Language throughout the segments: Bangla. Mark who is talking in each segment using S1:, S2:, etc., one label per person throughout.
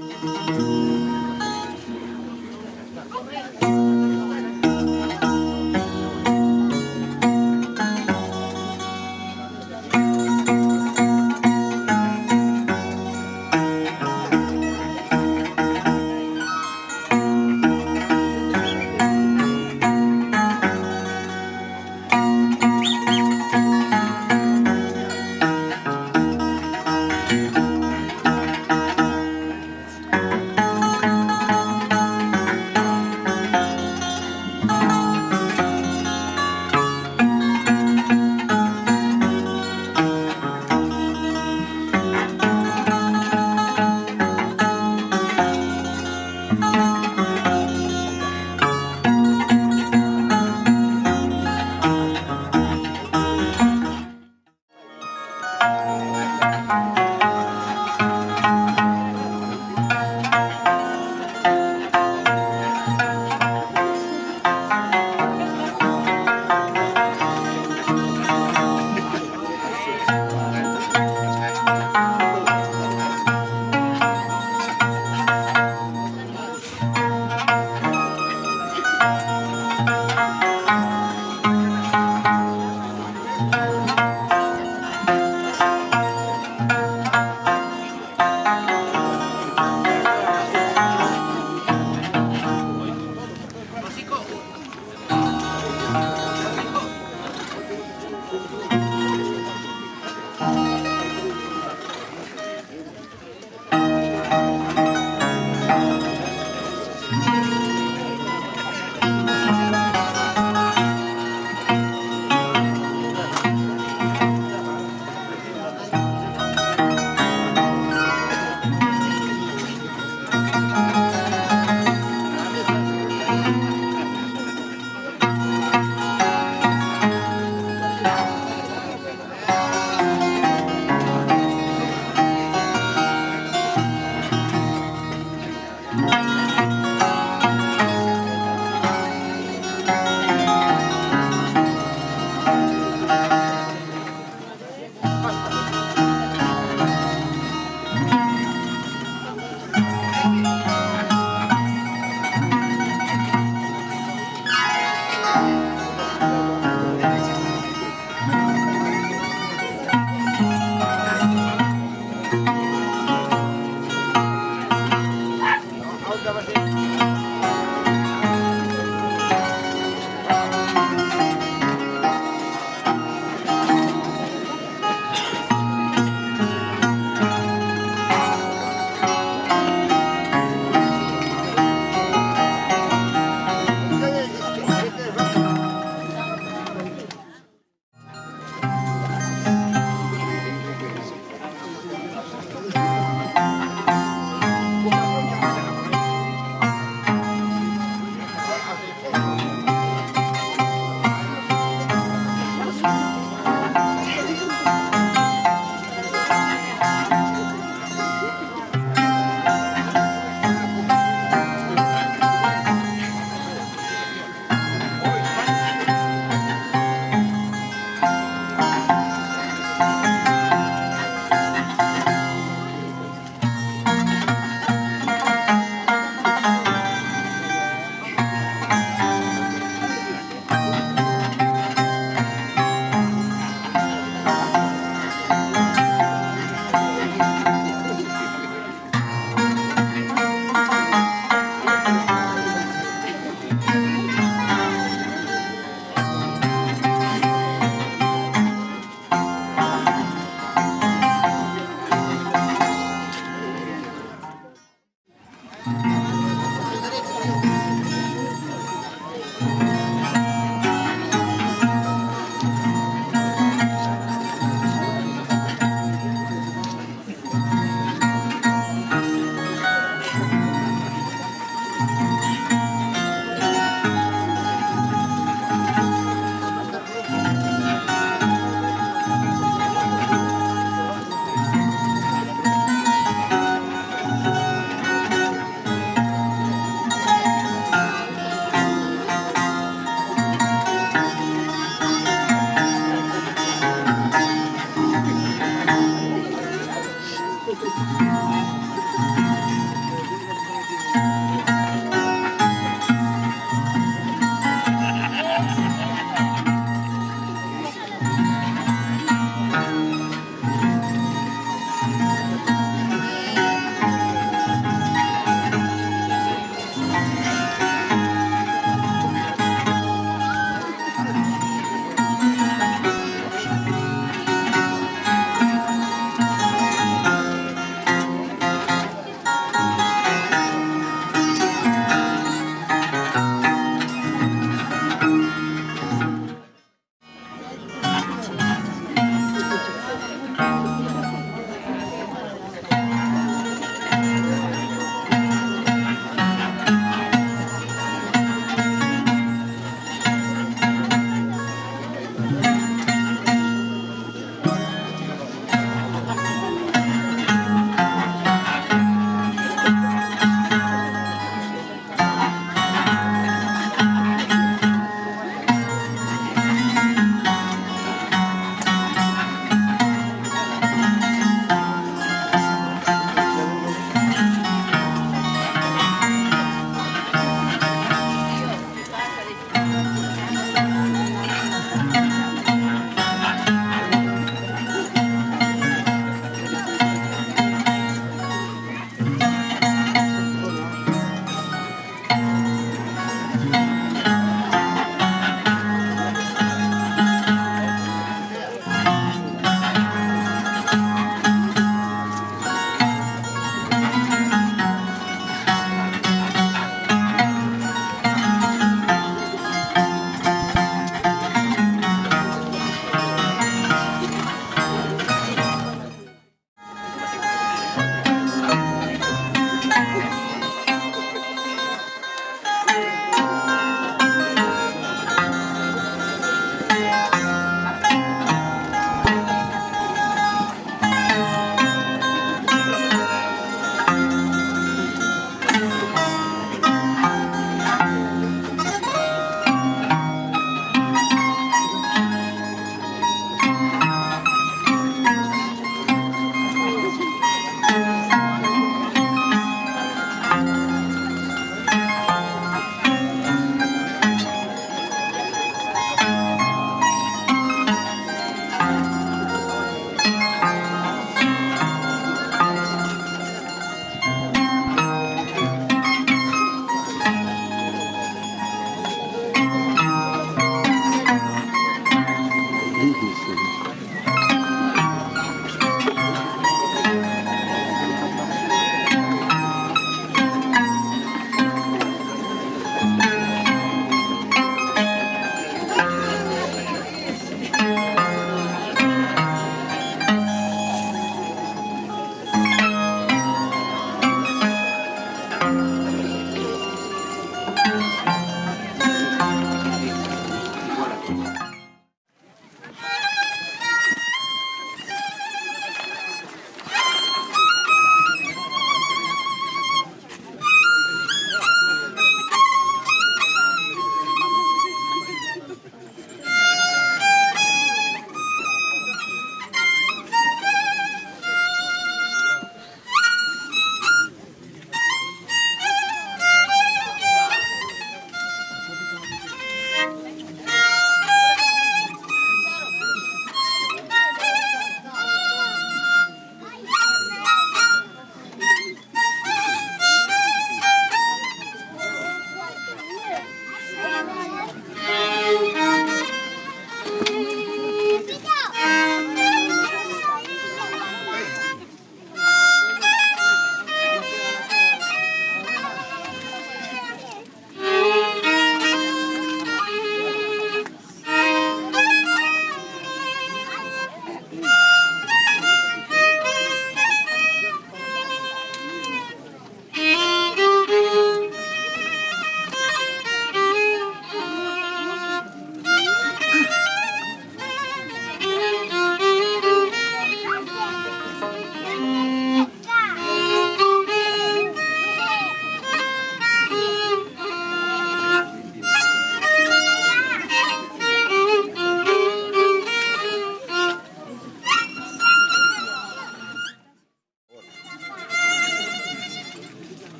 S1: Música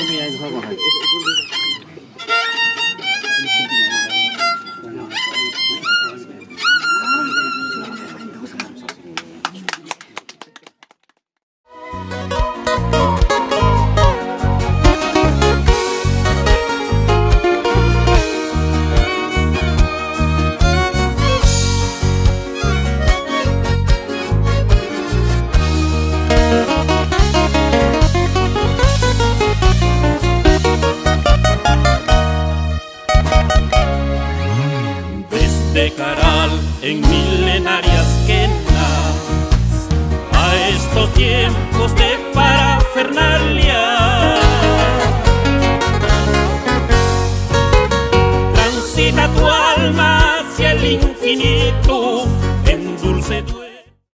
S2: Desde